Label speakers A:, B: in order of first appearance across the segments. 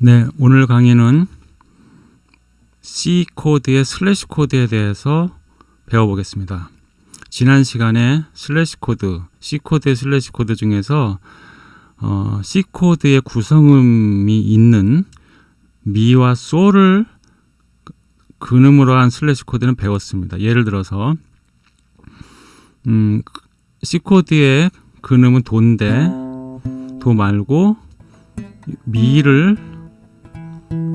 A: 네, 오늘 강의는 C 코드의 슬래시 코드에 대해서 배워보겠습니다. 지난 시간에 슬래시 코드, C 코드의 슬래시 코드 중에서 어, C 코드의 구성음이 있는 미와 소를 근음으로 한 슬래시 코드는 배웠습니다. 예를 들어서 음, C 코드의 근음은 도인데 도 말고 미를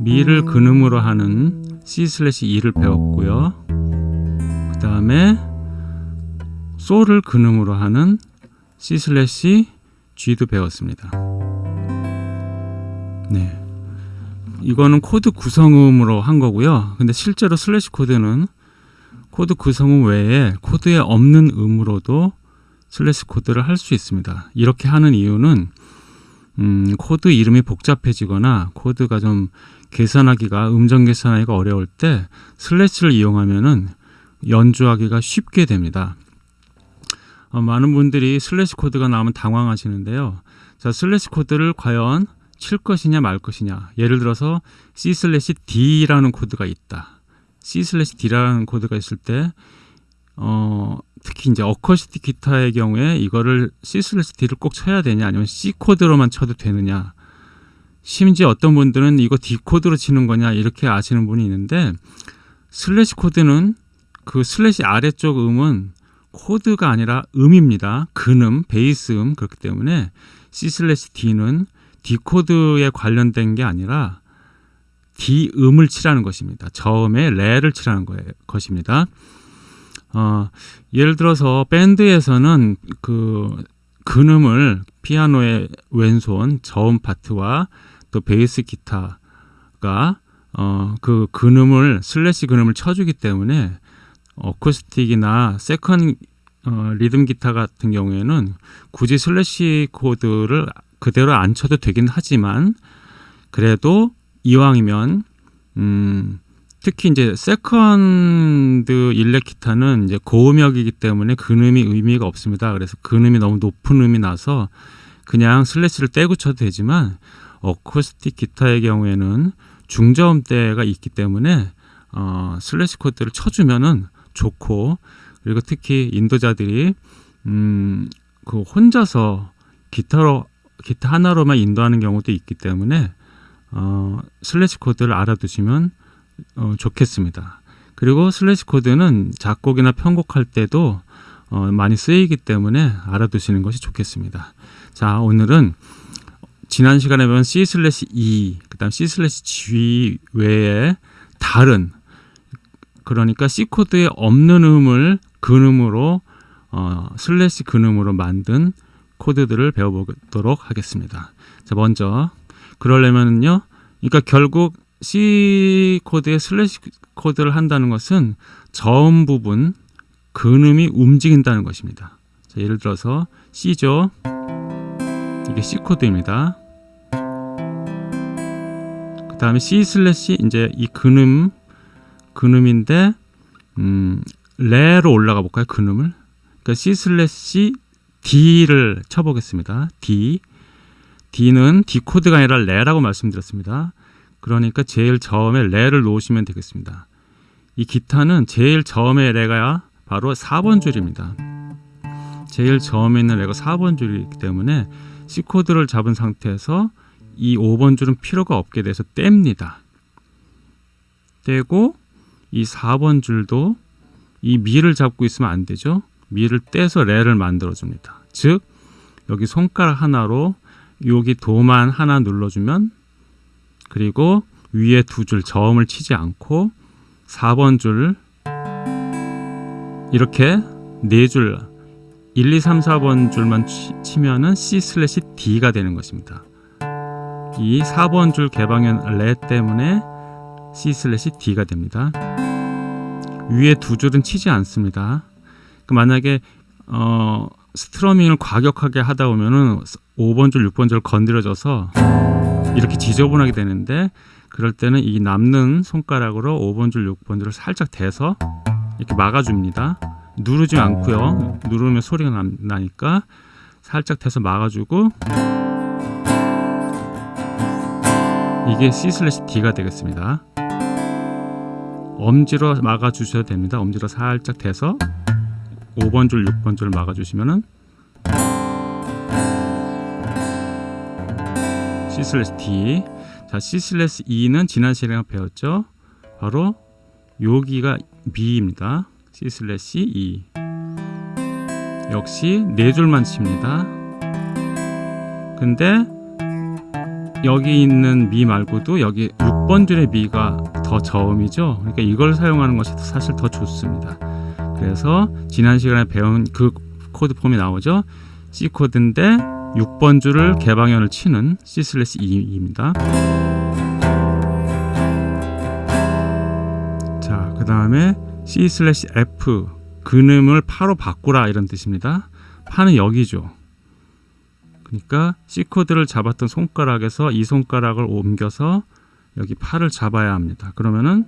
A: 미를 근음으로 하는 C 슬래시 E를 배웠고요. 그 다음에 소를 근음으로 하는 C 슬래시 G도 배웠습니다. 네. 이거는 코드 구성음으로 한 거고요. 근데 실제로 슬래시 코드는 코드 구성음 외에 코드에 없는 음으로도 슬래시 코드를 할 수 있습니다. 이렇게 하는 이유는 음, 코드 이름이 복잡해지거나 코드가 좀 계산하기가 음정 계산하기가 어려울 때 슬래시를 이용하면은 연주하기가 쉽게 됩니다. 어, 많은 분들이 슬래시 코드가 나오면 당황하시는데요. 자, 슬래시 코드를 과연 칠 것이냐 말 것이냐. 예를 들어서 C 슬래시 D라는 코드가 있다. C 슬래시 D라는 코드가 있을 때 어, 특히 이제 어쿠스틱 기타의 경우에 이거를 슬래시 D를 꼭 쳐야 되냐 아니면 C 코드로만 쳐도 되느냐 심지어 어떤 분들은 이거 D 코드로 치는 거냐 이렇게 아시는 분이 있는데 슬래시 코드는 그 슬래시 아래쪽 음은 코드가 아니라 음입니다. 근음, 베이스 음 그렇기 때문에 C 슬래시 D는 D 코드에 관련된 게 아니라 D 음을 치라는 것입니다. 저음에 레를 치라는 거예요, 것입니다. 어, 예를 들어서 밴드에서는 그 근음을 피아노의 왼손 저음 파트와 또 베이스 기타가 어, 그 근음을 슬래시 근음을 쳐주기 때문에 어쿠스틱이나 second 어, 리듬 기타 같은 경우에는 굳이 슬래시 코드를 그대로 안 쳐도 되긴 하지만 그래도 이왕이면 음, 특히 이제 second 일렉 기타는 이제 고음역이기 때문에 근음이 의미가 없습니다. 그래서 근음이 너무 높은 음이 나서 그냥 슬래시를 떼고 쳐도 되지만 어쿠스틱 기타의 경우에는 중저음대가 있기 때문에 어, 슬래시 코드를 쳐주면은 좋고 그리고 특히 인도자들이 음, 그 혼자서 기타로 기타 하나로만 인도하는 경우도 있기 때문에 어, 슬래시 코드를 알아두시면 어, 좋겠습니다. 그리고 슬래시 코드는 작곡이나 편곡할 때도 어, 많이 쓰이기 때문에 알아두시는 것이 좋겠습니다. 자, 오늘은 지난 시간에 보면 C 슬래시 E, 그 다음 C 슬래시 G 외에 다른 그러니까 C 코드에 없는 음을 근음으로 어, 슬래시 근음으로 만든 코드들을 배워보도록 하겠습니다. 자, 먼저 그러려면요, 그러니까 결국 C 코드에 슬래시 코드를 한다는 것은 저음 부분 근음이 움직인다는 것입니다. 자, 예를 들어서 C죠. 이게 C 코드입니다. 그 다음에 C 슬래시 이제 이 근음 근음인데 음, 레로 올라가 볼까요? 근음을. 그러니까 C 슬래시 D를 쳐보겠습니다. D. D는 D 코드가 아니라 레라고 말씀드렸습니다. 그러니까 제일 처음에 레를 놓으시면 되겠습니다. 이 기타는 제일 처음에 레가 바로 4번 줄입니다. 제일 처음에 있는 레가 4번 줄이기 때문에 C 코드를 잡은 상태에서 이 5번 줄은 필요가 없게 돼서 뗍니다. 떼고 이 4번 줄도 이 미를 잡고 있으면 안 되죠. 미를 떼서 레를 만들어 줍니다. 즉 여기 손가락 하나로 여기 도만 하나 눌러주면 그리고 위에 두 줄 저음을 치지 않고 4번 줄 이렇게 네 줄 1, 2, 3, 4번 줄만 치, 면은 C 슬래시 D가 되는 것입니다. 이 4번 줄 개방현 레 때문에 C 슬래시 D가 됩니다. 위에 두 줄은 치지 않습니다. 그 만약에 어, strumming을 과격하게 하다 보면은 5번 줄, 6번 줄 건드려져서 이렇게 지저분하게 되는데 그럴 때는 이 남는 손가락으로 5번 줄, 6번 줄을 살짝 대서 이렇게 막아줍니다. 누르지 않고요. 누르면 소리가 나, 나니까 살짝 대서 막아주고 이게 C 슬래시 D가 되겠습니다. 엄지로 막아 주셔도 됩니다. 엄지로 살짝 대서 5번 줄, 6번 줄을 막아 주시면은 C 슬래시 D. 자, C 슬래시 E는 지난 시간에 배웠죠. 바로 여기가 미입니다. C 슬래시 E. 역시 네 줄만 칩니다. 근데 여기 있는 미 말고도 여기 6번 줄의 미가 더 저음이죠. 그러니까 이걸 사용하는 것이 사실 더 좋습니다. 그래서 지난 시간에 배운 그 코드 폼이 나오죠. C 코드인데 6번 줄을 개방현을 치는 C 슬래시 E입니다. 자, 그 다음에 C 슬래시 F 근음을 파로 바꾸라 이런 뜻입니다. 파는 여기죠. 그러니까 C 코드를 잡았던 손가락에서 이 손가락을 옮겨서 여기 파를 잡아야 합니다. 그러면은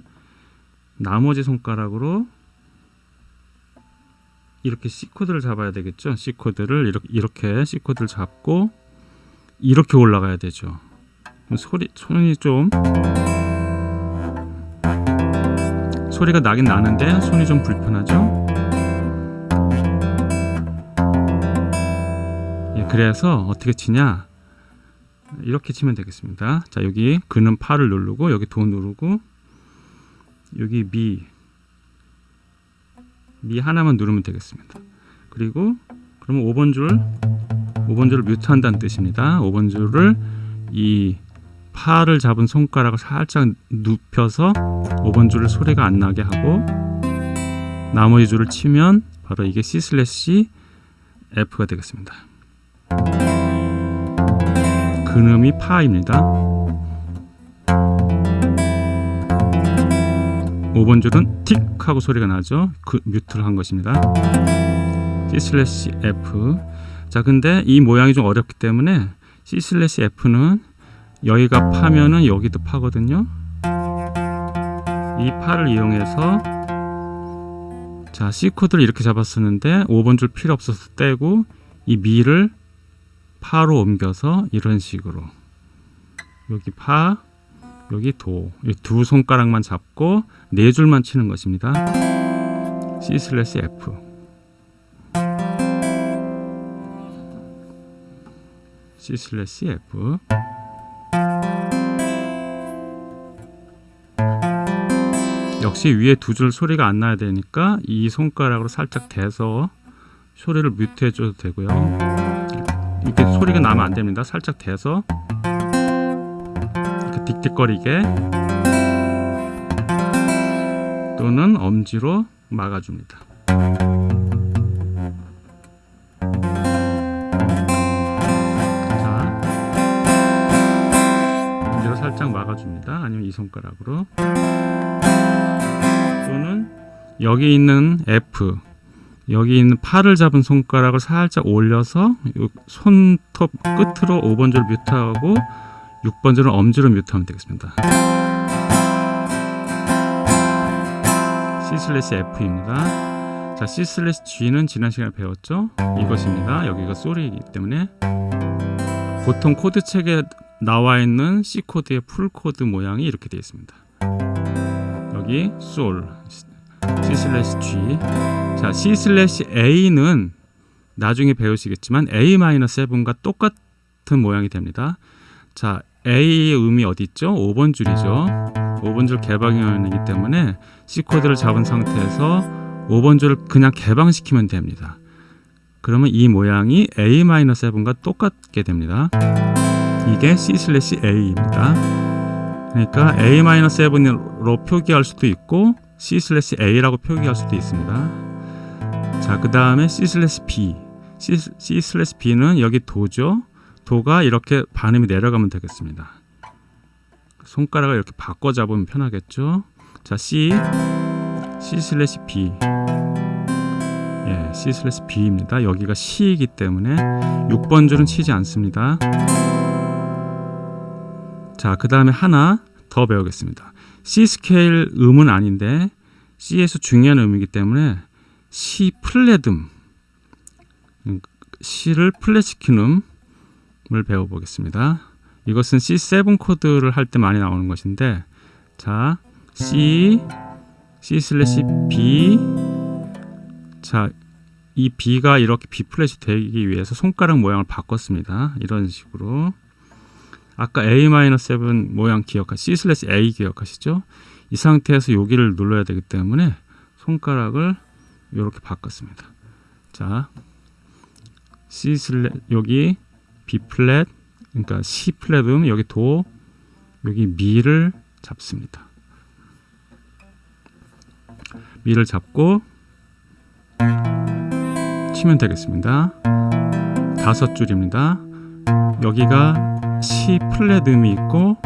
A: 나머지 손가락으로 이렇게 C 코드를 잡아야 되겠죠. C 코드를 이렇게, 이렇게 C 코드를 잡고 이렇게 올라가야 되죠. 소리 손이 좀 소리가 나긴 나는데 손이 좀 불편하죠. 예, 그래서 어떻게 치냐? 이렇게 치면 되겠습니다. 자 여기 그는 파를 누르고 여기 도 누르고 여기 미, 미 하나만 누르면 되겠습니다. 그리고 그러면 5번 줄, 5번 줄을 mute한다는 뜻입니다. 5번 줄을 이 파를 잡은 손가락을 살짝 눕혀서 5번 줄을 소리가 안 나게 하고 나머지 줄을 치면 바로 이게 C 슬래시 F가 되겠습니다. 근음이 파입니다. 5번 줄은 틱 하고 소리가 나죠. 그 mute를 한 것입니다. C 슬래시 F 자 근데 이 모양이 좀 어렵기 때문에 C 슬래시 F는 여기가 파면은 여기도 파거든요. 이 파를 이용해서 자 C 코드를 이렇게 잡았었는데 5번 줄 필요 없어서 떼고 이 미를 파로 옮겨서 이런 식으로 여기 파 여기 도 두 손가락만 잡고 네 줄만 치는 것입니다. C 슬래시 F. C 슬래시 F. 역시 위에 두 줄 소리가 안 나야 되니까 이 손가락으로 살짝 대서 소리를 mute해 줘도 되고요. 이렇게 소리가 나면 안 됩니다. 살짝 대서 틱틱거리게. 또는 엄지로 막아줍니다. 자 엄지로 살짝 막아줍니다. 아니면 이 손가락으로. 또는 여기 있는 F 여기 있는 팔을 잡은 손가락을 살짝 올려서 손톱 끝으로 5번 줄 mute하고 6번 줄은 엄지로 mute하면 되겠습니다. C 슬래시 F입니다. 자, C 슬래시 G는 지난 시간에 배웠죠? 이것입니다. 여기가 솔이기 때문에 보통 코드 책에 나와 있는 C 코드의 full 코드 모양이 이렇게 되어 있습니다. 여기 솔 C 슬래시 G 자 C 슬래시 A는 나중에 배우시겠지만 A-7과 똑같은 모양이 됩니다 자 A의 음이 어디 있죠? 5번 줄이죠 5번 줄 개방현이기 때문에 C 코드를 잡은 상태에서 5번 줄을 그냥 개방시키면 됩니다 그러면 이 모양이 A-7과 똑같게 됩니다 이게 C 슬래시 A입니다 그러니까 A-7으로 표기할 수도 있고 C 슬래시 A라고 표기할 수도 있습니다. 자, 그 다음에 C 슬래시 B. C, C 슬래시 B는 여기 도죠. 도가 이렇게 반음이 내려가면 되겠습니다. 손가락을 이렇게 바꿔 잡으면 편하겠죠. 자, C, C 슬래시 B. 예, C 슬래시 B입니다. 여기가 시이기 때문에 6번 줄은 치지 않습니다. 자, 그 다음에 하나 더 배우겠습니다. C 스케일 음은 아닌데 C에서 중요한 음이기 때문에 C 플랫음 C를 플랫시킨 음 을 배워보겠습니다. 이것은 C7 코드를 할 때 많이 나오는 것인데 자 C C 슬래시 B 자이 B가 이렇게 B 플랫이 되기 위해서 손가락 모양을 바꿨습니다. 이런 식으로 아까 A-7 모양 기억하 C 슬래시 A 기억하시죠? 이 상태에서 여기를 눌러야 되기 때문에 손가락을 이렇게 바꿨습니다. 자 C 슬래 여기 B 플랫 그러니까 C 플랫음 여기 도 여기 미를 잡습니다. 미를 잡고 치면 되겠습니다. 다섯 줄입니다. 여기가 C 플랫 음이 있고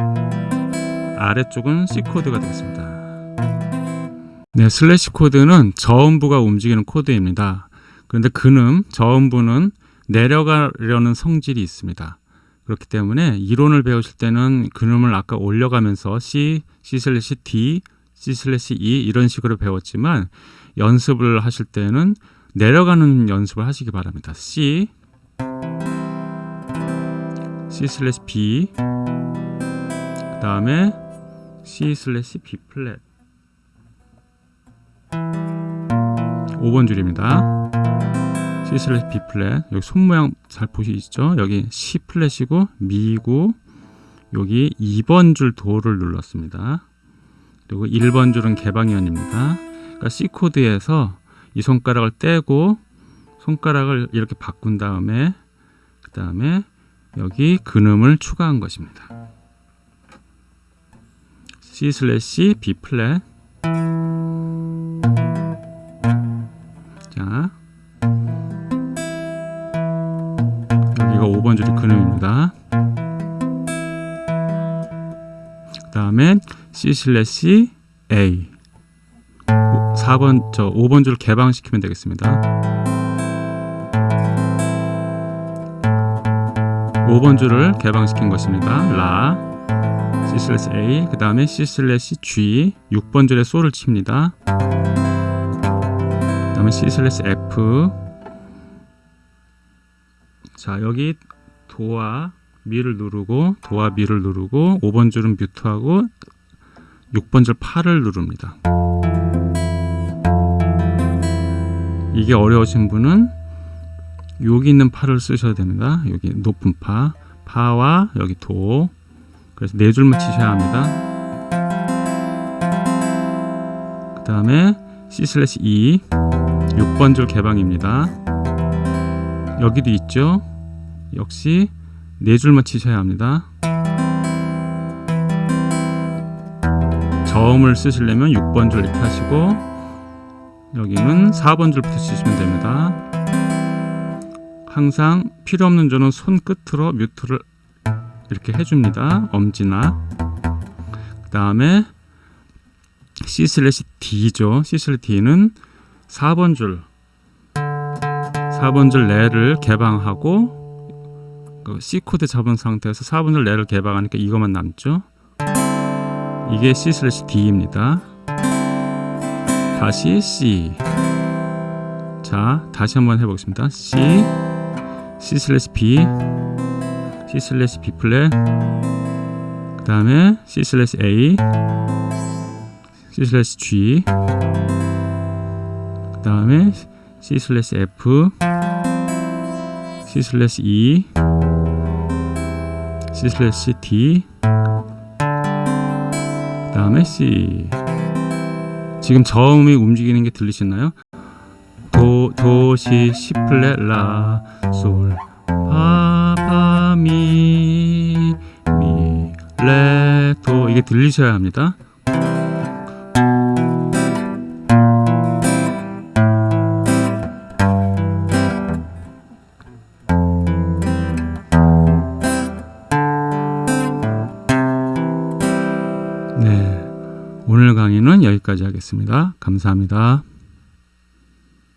A: 아래쪽은 C 코드가 되겠습니다. 네, 슬래시 코드는 저음부가 움직이는 코드입니다. 그런데 근음, 저음부는 내려가려는 성질이 있습니다. 그렇기 때문에 이론을 배우실 때는 근음을 아까 올려가면서 C, C 슬래시 D, C 슬래시 E 이런 식으로 배웠지만 연습을 하실 때는 내려가는 연습을 하시기 바랍니다. C, C 슬래시 B, 그 다음에 C 슬래시 B 플랫 5번 줄입니다. C 슬래시 B 플랫 여기 손 모양 잘 보시죠? 여기 C 플랫이고 미고 여기 2번 줄 도를 눌렀습니다. 그리고 1번 줄은 개방현입니다. 그러니까 C 코드에서 이 손가락을 떼고 손가락을 이렇게 바꾼 다음에 그 다음에 여기 근음을 추가한 것입니다. C 슬래시 B 플랫 자 5번 줄이 근음입니다. 그 다음에 C 슬래시 A 4번 저 5번 줄 개방시키면 되겠습니다. 5번 줄을 개방시킨 것입니다. 라 C 슬래시 A 그 다음에 C 슬래시 G 6번 줄에 솔을 칩니다. 그 다음에 C 슬래시 F 자 여기 도와 미를 누르고 도와 미를 누르고 5번 줄은 뮤트하고 6번 줄 파를 누릅니다. 이게 어려우신 분은 여기 있는 파를 쓰셔야 됩니다. 여기 높은 파, 파와 여기 도. 그래서 네 줄만 치셔야 합니다. 그 다음에 C 슬래시 E 6번 줄 개방입니다. 여기도 있죠. 역시 네 줄만 치셔야 합니다. 저음을 쓰시려면 6번 줄 이렇게 하시고 여기는 4번 줄부터 치시면 됩니다. 항상 필요 없는 줄은 손끝으로 뮤트를 이렇게 해줍니다. 엄지나 그 다음에 C 슬래시 D죠. C 슬래시 D는 4번 줄 4번 줄 레를 개방하고 그 C 코드 잡은 상태에서 4번 줄 레를 개방하니까 이것만 남죠. 이게 C 슬래시 D입니다. 다시 C. 자 다시 한번 해보겠습니다. C. C 슬래시 B. C 슬래시 B 플랫. 그 다음에 C 슬래시 A. C 슬래시 G. 그 다음에 C 슬래시 F C 슬래시 D 그 다음에 C 지금 저음이 움직이는 게 들리시나요? 도, 도, 시, 시 플랫, 라, 솔, 파, 파, 미, 미, 레, 도 이게 들리셔야 합니다. 하겠습니다. 감사합니다.